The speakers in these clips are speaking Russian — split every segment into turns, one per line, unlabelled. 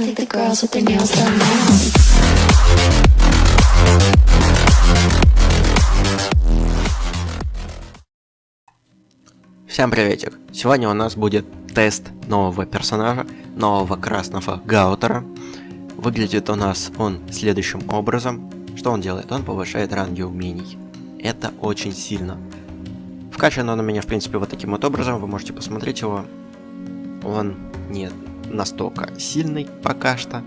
I think the girls with their nails done now.
Всем приветик! Сегодня у нас будет тест нового персонажа, нового красного Гаутера. Выглядит у нас он следующим образом. Что он делает? Он повышает ранги умений. Это очень сильно. Вкачан он у меня, в принципе, вот таким вот образом. Вы можете посмотреть его. Он не настолько сильный пока что.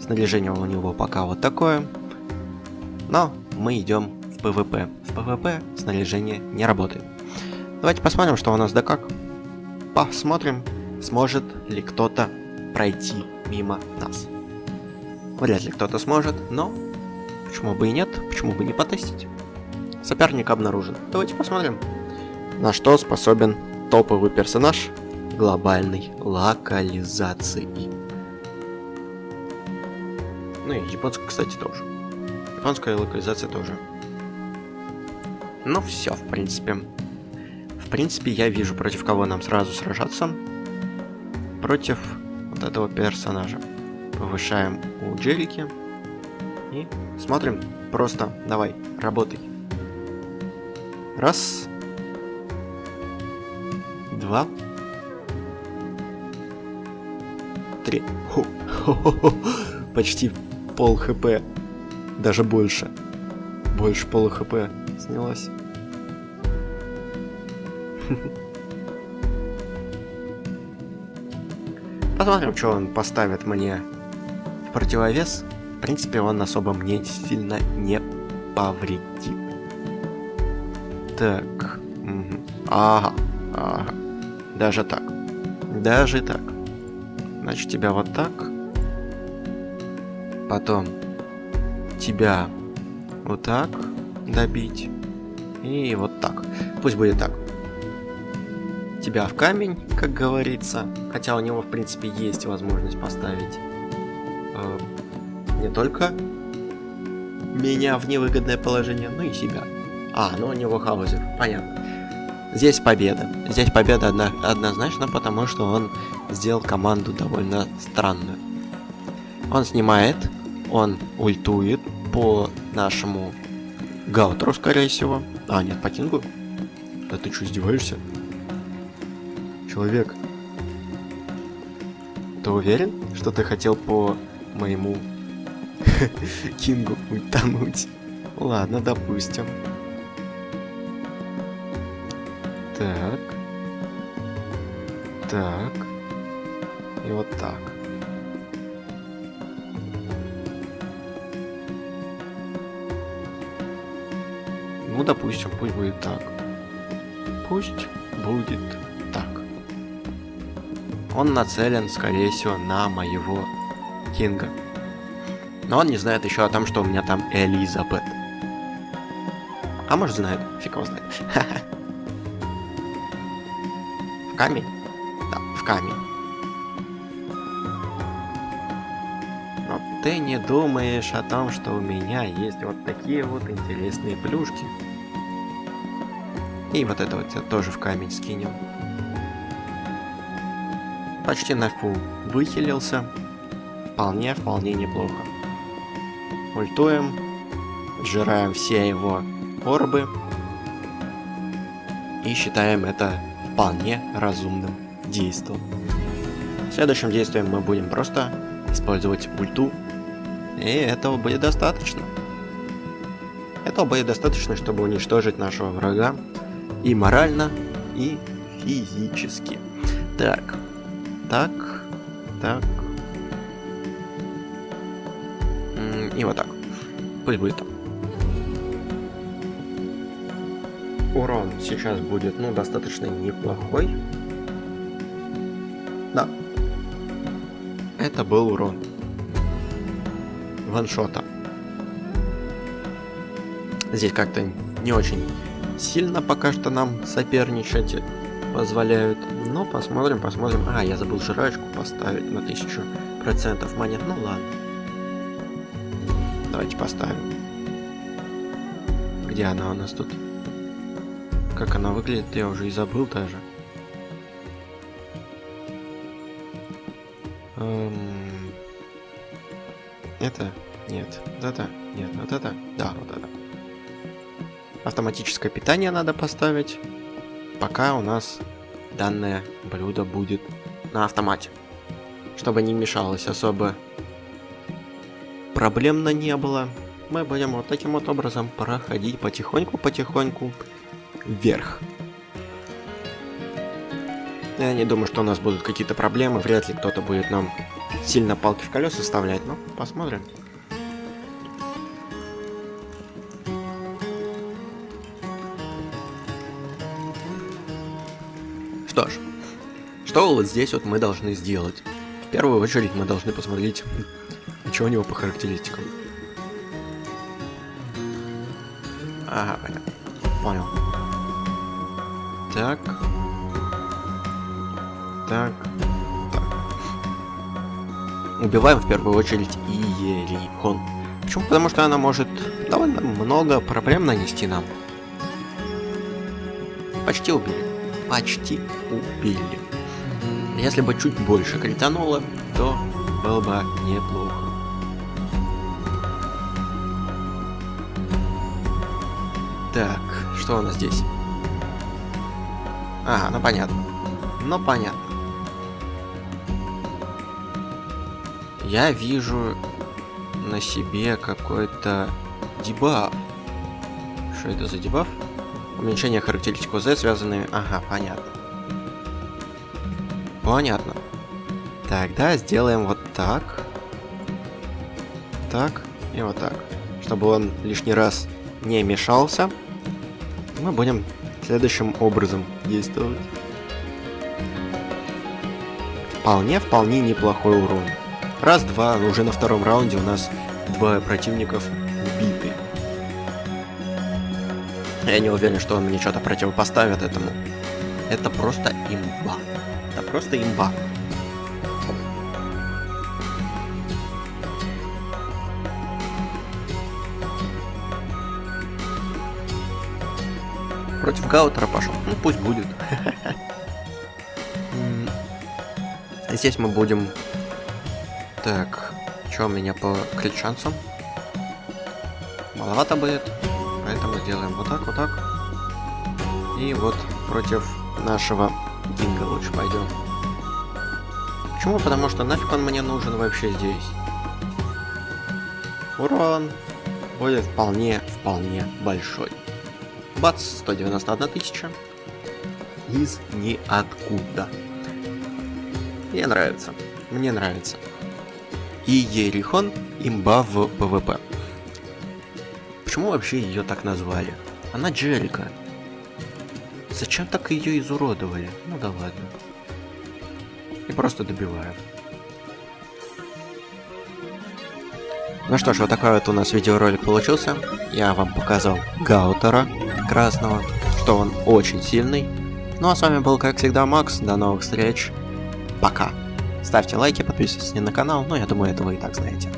Снаряжение у него пока вот такое. Но мы идем в PvP. В PvP снаряжение не работает. Давайте посмотрим, что у нас да как. Посмотрим, сможет ли кто-то пройти мимо нас. Вряд ли кто-то сможет, но почему бы и нет, почему бы не потестить. Соперник обнаружен. Давайте посмотрим, на что способен топовый персонаж глобальной локализации. Ну и японская, кстати, тоже. Японская локализация тоже. Ну все, в принципе. В принципе, я вижу, против кого нам сразу сражаться. Против вот этого персонажа. Повышаем у Джерики. И смотрим. Просто давай, работай. Раз. Два. Три. Ху. Хо-хо-хо. Почти пол хп. Даже больше. Больше пола хп снялось. Посмотрим, что он поставит мне в противовес. В принципе, он особо мне сильно не повредит. Так. Ага. Ага. Даже так. Даже так. Значит, тебя вот так. Потом тебя вот так добить. И вот так. Пусть будет так тебя в камень, как говорится. Хотя у него, в принципе, есть возможность поставить э, не только меня в невыгодное положение, но и себя. А, ну у него хаузер, понятно. Здесь победа. Здесь победа одно однозначно, потому что он сделал команду довольно странную. Он снимает, он ультует по нашему Гаутеру, скорее всего. А, нет, по Кингу. Да ты что, издеваешься? человек. Ты уверен, что ты хотел по моему Кингу утонуть? Ладно, допустим. Так. Так. И вот так. Ну, допустим, пусть будет так. Пусть будет он нацелен, скорее всего, на моего Кинга. Но он не знает еще о том, что у меня там Элизабет. А может знает, фиг его знает. В камень? Да, в камень. Ты не думаешь о том, что у меня есть вот такие вот интересные плюшки. И вот это вот тоже в камень скинем почти на фул выхилился. Вполне, вполне неплохо. Ультуем. Сжираем все его орбы. И считаем это вполне разумным действием. Следующим действием мы будем просто использовать ульту. И этого будет достаточно. Этого будет достаточно, чтобы уничтожить нашего врага и морально, и физически. Так, так, так. И вот так. Пусть будет так. Урон сейчас будет, ну, достаточно неплохой. Да. Это был урон. Ваншота. Здесь как-то не очень сильно пока что нам соперничать позволяют. Но посмотрим, посмотрим. А, я забыл жрачку поставить на тысячу процентов монет. Ну ладно. Давайте поставим. Где она у нас тут? Как она выглядит, я уже и забыл даже. Эм... Это? Нет. Вот это? Нет. Вот это? Да, вот это. Автоматическое питание надо поставить, пока у нас данное блюдо будет на автомате. Чтобы не мешалось особо проблемно не было, мы будем вот таким вот образом проходить потихоньку-потихоньку вверх. Я не думаю, что у нас будут какие-то проблемы, вряд ли кто-то будет нам сильно палки в колеса вставлять, но посмотрим. Что ж, что вот здесь вот мы должны сделать? В первую очередь мы должны посмотреть, что у него по характеристикам. Ага, понятно. Понял. Так. Так. Так. Убиваем в первую очередь Иерихон. Почему? Потому что она может довольно много проблем нанести нам. Почти убили. Почти убили. Если бы чуть больше критануло, то было бы неплохо. Так, что у нас здесь? Ага, ну понятно. Ну понятно. Я вижу на себе какой-то дебаф. Что это за дебаф? Уменьшение характеристик Z, связанные... Ага, понятно. Понятно. Тогда сделаем вот так. Так и вот так. Чтобы он лишний раз не мешался мы будем следующим образом действовать. Вполне, вполне неплохой урон. Раз-два, уже на втором раунде у нас двое противников убиты. Я не уверен, что он мне что-то противопоставит этому. Это просто имба. Это просто имба. Против Гаутера пошел. Ну пусть будет. Здесь мы будем... Так, что у меня по крит-шансам? Маловато будет, поэтому сделаем вот так, вот так. И вот против нашего Динго лучше пойдем. Почему? Потому что нафиг он мне нужен вообще здесь. Урон будет вполне, вполне большой. Бац, 191 тысяча. Из ниоткуда. Мне нравится. Мне нравится. И Ерихон имба в PvP. Почему вообще ее так назвали? Она Джерика. Зачем так ее изуродовали? Ну да ладно. И просто добивают. Ну что ж, вот такой вот у нас видеоролик получился. Я вам показал Гаутера красного, что он очень сильный. Ну а с вами был, как всегда, Макс. До новых встреч. Пока. Ставьте лайки, подписывайтесь на канал, но я думаю, это вы и так знаете.